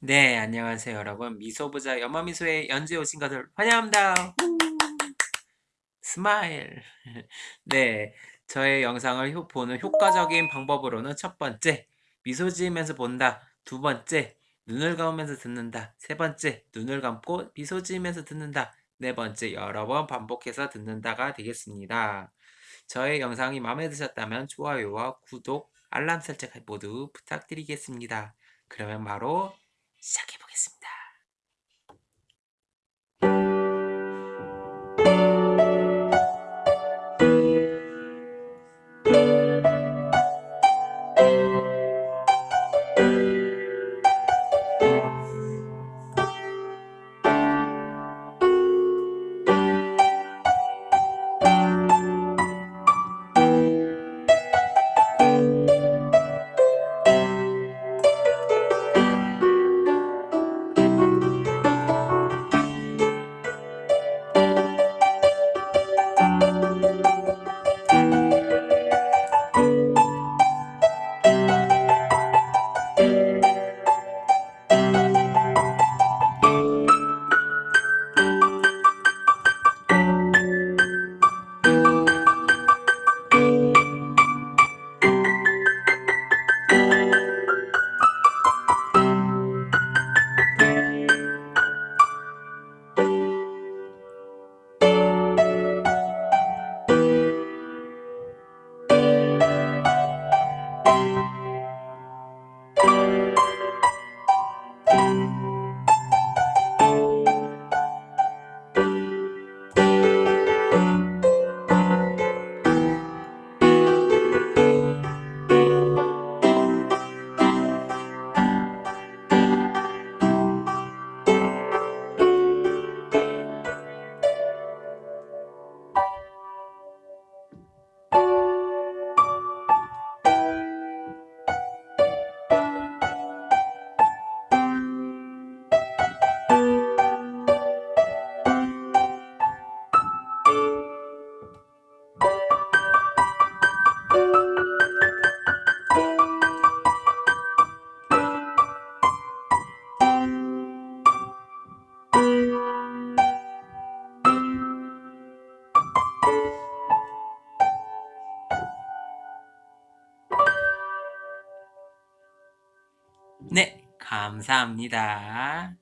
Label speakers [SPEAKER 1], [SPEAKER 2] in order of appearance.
[SPEAKER 1] 네, 안녕하세요, 여러분. 미소부자 연마미소에 연주에 오신 것을 환영합니다. 후! smile. 네, 저의 영상을 효- 보는 효과적인 방법으로는 첫 번째, 미소 지으면서 본다. 두 번째, 눈을 감으면서 듣는다. 세 번째, 눈을 감고 미소 지으면서 듣는다. 네 번째, 여러 번 반복해서 듣는다가 되겠습니다. 저의 영상이 마음에 드셨다면 좋아요와 구독, 알람 설정 모두 부탁드리겠습니다. 그러면 바로 시작해 보겠습니다. 네, 감사합니다.